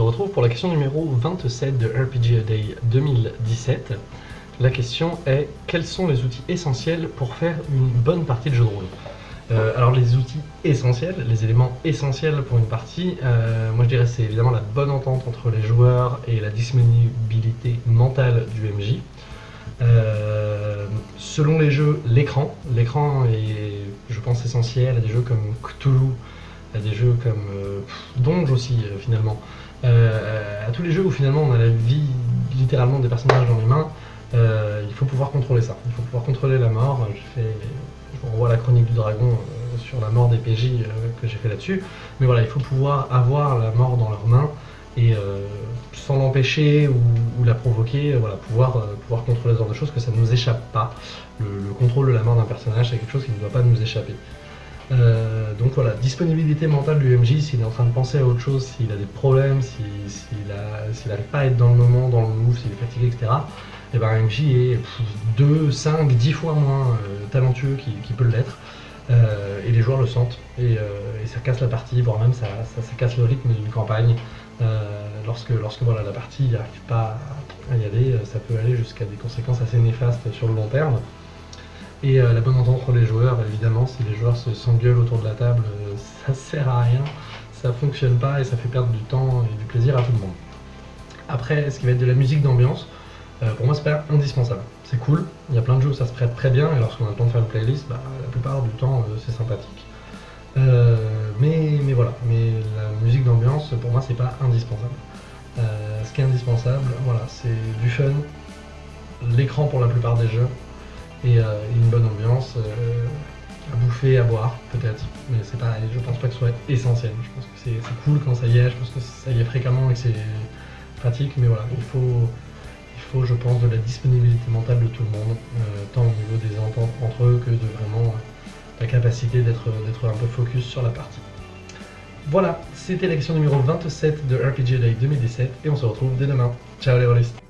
retrouve pour la question numéro 27 de RPG Day 2017. La question est quels sont les outils essentiels pour faire une bonne partie de jeu de rôle? Euh, alors les outils essentiels, les éléments essentiels pour une partie, euh, moi je dirais c'est évidemment la bonne entente entre les joueurs et la disponibilité mentale du MJ. Euh, selon les jeux, l'écran. L'écran est, je pense, essentiel à des jeux comme Cthulhu, à des jeux comme Donge aussi finalement. à tous les jeux où finalement on a la vie littéralement des personnages dans les mains, il faut pouvoir contrôler ça. Il faut pouvoir contrôler la mort. Je fais on voit la chronique du dragon euh, sur la mort des PJ euh, que j'ai fait là-dessus. Mais voilà, il faut pouvoir avoir la mort dans leurs mains et euh, sans l'empêcher ou, la provoquer, voilà, pouvoir contrôler ce genre de choses, que ça ne nous échappe pas. Le, contrôle de la mort d'un personnage, c'est quelque chose qui ne doit pas nous échapper. Donc voilà, disponibilité mentale du MJ, s'il est en train de penser à autre chose, s'il a des problèmes, s'il n'arrive pas à être dans le moment, dans le move, s'il est fatigué, etc et eh ben MJ est 2, 5, 10 fois moins euh, talentueux qu'il peut l'être. Euh, et les joueurs le sentent euh, et, ça casse la partie, voire même ça, casse le rythme d'une campagne. lorsque lorsque voilà, la partie n'arrive pas à y aller, ça peut aller jusqu'à des conséquences assez néfastes sur le long terme. Et la bonne entente entre les joueurs, évidemment, si les joueurs se s'engueulent autour de la table, ça sert à rien, ça fonctionne pas et ça fait perdre du temps et du plaisir à tout le monde. Après, ce qui va être de la musique d'ambiance, euh, pour moi, c'est pas indispensable. C'est cool, il y a plein de jeux où ça se prête très bien, et lorsqu'on a le temps de faire une playlist, bah, la plupart du temps, euh, c'est sympathique. Euh, mais, mais voilà, mais la musique d'ambiance, pour moi, c'est pas indispensable. ce qui est indispensable, voilà, c'est du fun, l'écran pour la plupart des jeux, et une bonne ambiance, à boire, peut-être, mais c'est pas, je pense pas que ce soit essentiel. Je pense que c'est cool quand ça y est, je pense que ça y est fréquemment et que c'est pratique, mais voilà, il faut faut, je pense, de la disponibilité mentale de tout le monde, euh, tant au niveau des ententes entre eux que de vraiment euh, la capacité d'être un peu focus sur la partie. Voilà, c'était la question numéro 27 de RPG Day 2017 et on se retrouve dès demain. Ciao les rôlistes